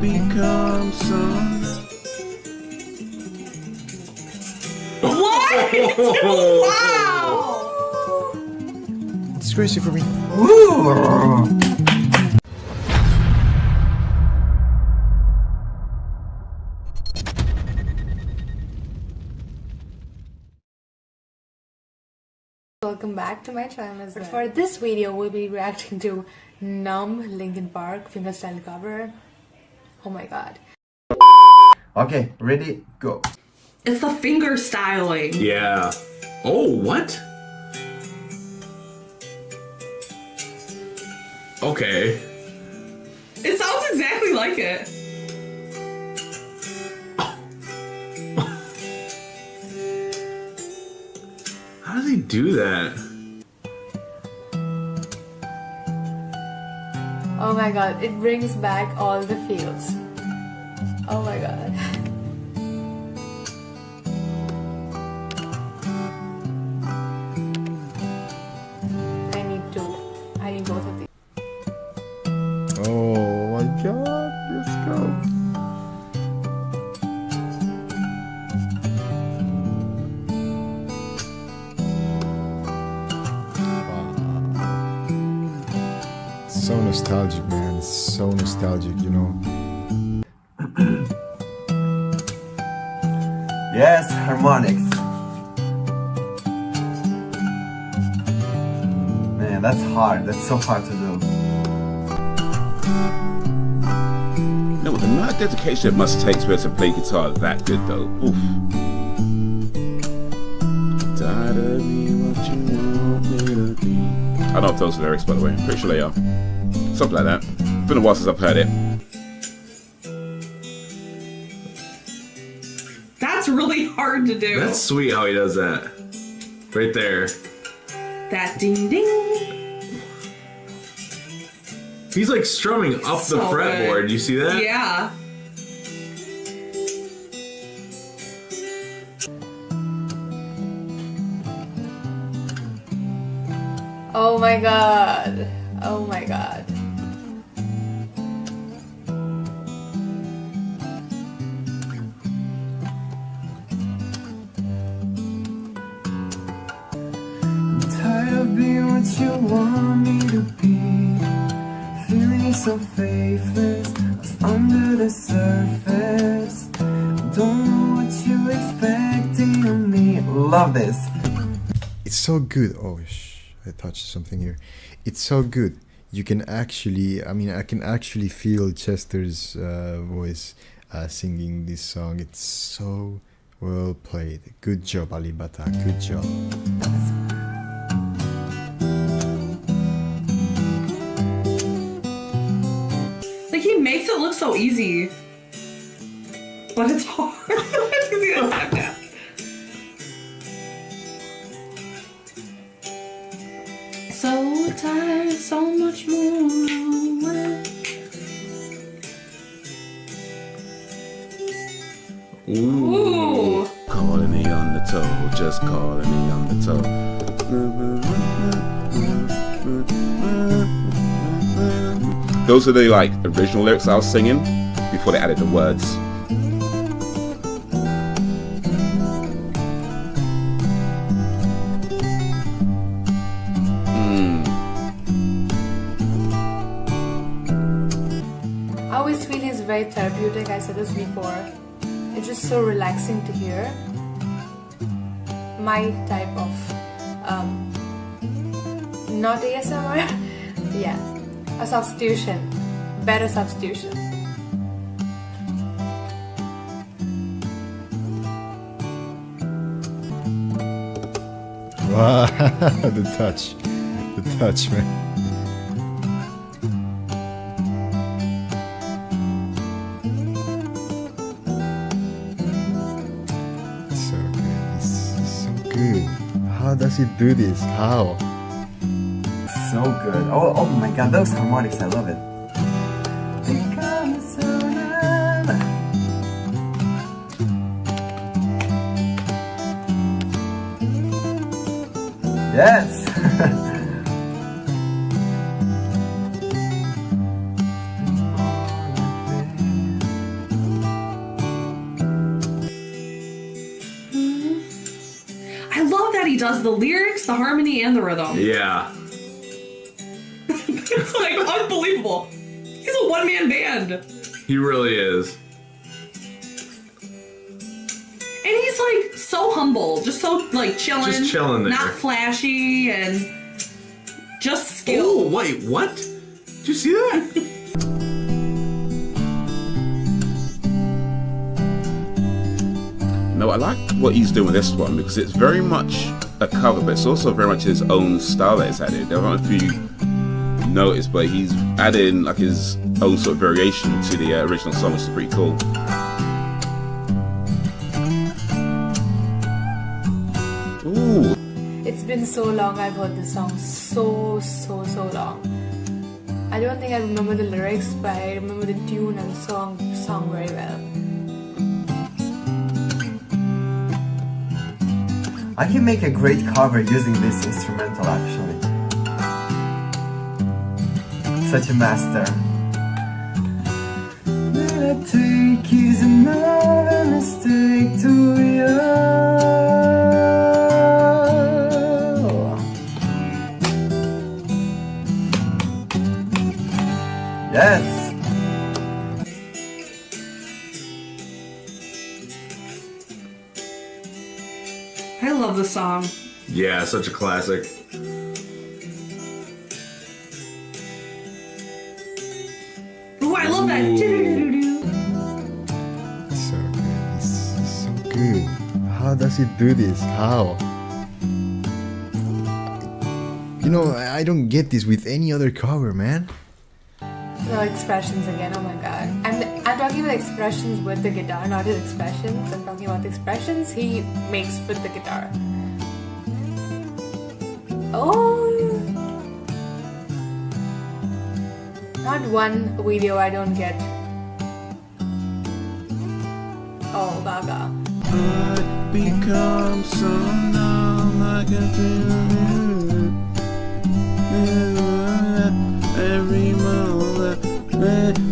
become some. What? wow! It's crazy for me. Welcome back to my channel. But for this video, we'll be reacting to Numb Linkin Park fingerstyle cover. Oh my god. Okay, ready, go. It's the finger styling. Yeah. Oh, what? Okay. It sounds exactly like it. How do they do that? Oh my god, it brings back all the feels. Oh my god. I need two. I need both of these. Oh my god, let's go. So nostalgic, man. It's so nostalgic, you know. Yes, harmonics. Man, that's hard. That's so hard to do. No, the amount of dedication it must take to be able to play guitar that good though. Oof. I don't know if those are lyrics by the way. I'm pretty sure they are. Something like that. It's been a while since I've heard it. Hard to do. That's sweet how he does that. Right there. that ding ding. He's like strumming up the fretboard. good. You see that? Yeah. Oh my god. Oh my god. Of what you want me to be. Feeling so faithless, lost under the surface. Don't know what you're expecting of me. Love this. It's so good. Oh, sh- I touched something here. It's so good. You can actually, I mean, I can actually feel Chester's uh, voice uh, singing this song. It's so well played. Good job, Alip Ba Ta. Good job. So easy. But it's hard. You see that step down? So tired, so much more. Ooh. Ooh. Calling me on the toe, just calling me on the toe. Those are the like original lyrics I was singing before they added the words. I always feel it's very therapeutic. I said this before. It's just so relaxing to hear. My type of um, not ASMR. yeah, a substitution, better substitution. Wow, the touch. The touch, man. So good. So good. How does he do this? How? so good. Oh, oh my god, those harmonics, I love it. Yes! I love that he does the lyrics, the harmony, and the rhythm. Yeah unbelievable. He's a one man band. He really is. And he's like so humble, just so like chilling. Just chilling there. Not flashy and just skill. Oh, wait, what? Did you see that? No, I like what he's doing with this one because it's very much a cover, but it's also very much his own style that he's added. I don't know if you noticed, but he's adding like his own sort of variation to the uh, original song, which is pretty cool. Ooh, It's been so long I've heard this song. So, so, so long. I don't think I remember the lyrics, but I remember the tune and the song song very well. I can make a great cover using this instrumental actually. Such a master. That I take is another mistake to you. Yes. I love the song. Yeah, such a classic. Do this? How? You know, I don't get this with any other cover, man. No expressions again. Oh my god. I'm I'm talking about expressions with the guitar, not his expressions. I'm talking about the expressions he makes with the guitar. Oh. Not one video I don't get. Oh, Gaga. I become so numb I can feel it. Every moment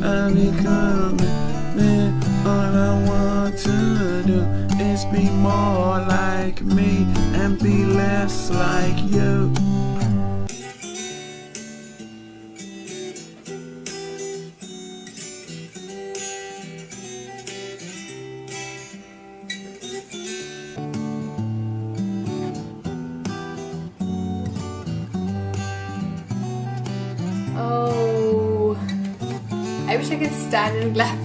I become all I want to do is be more I wish I could stand and clap.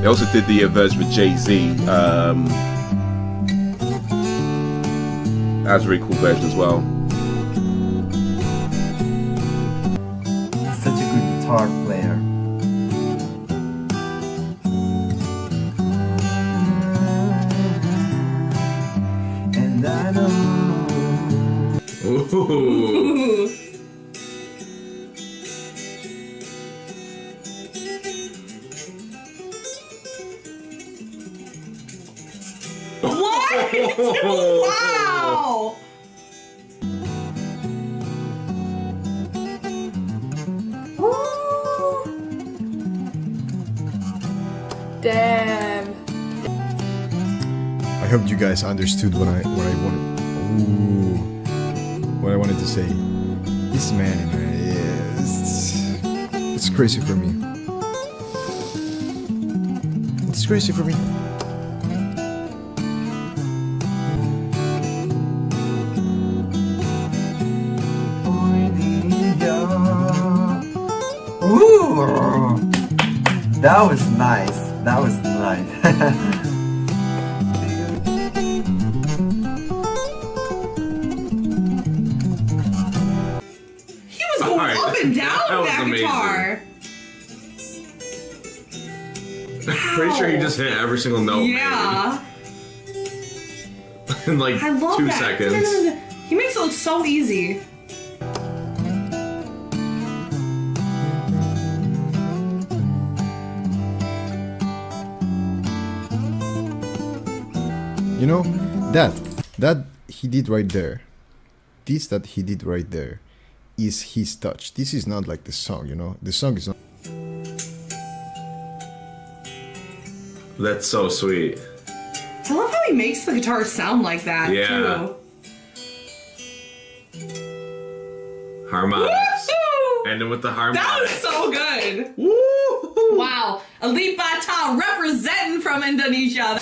They also did the uh, version with Jay Z. Um, that's a really cool version as well. Such a good guitar What? wow. Damn. I hope you guys understood what I what I wanted. Ooh, what I wanted to say. This man, yeah, it's, it's crazy for me. It's crazy for me. Ooh, that was nice. That was nice. and down That with that amazing. guitar. Pretty sure he just hit every single note. maybe, Yeah. In like I love two that. seconds. He makes it look so easy. You know, that that he did right there. This that he did right there is his touch. This is not like the song, you know. The song is not That's so sweet. I love how he makes the guitar sound like that Yeah. too. Harmonics. Woo! Ending with the That was so good. Woo! Wow. Alip Ba Ta representing from Indonesia.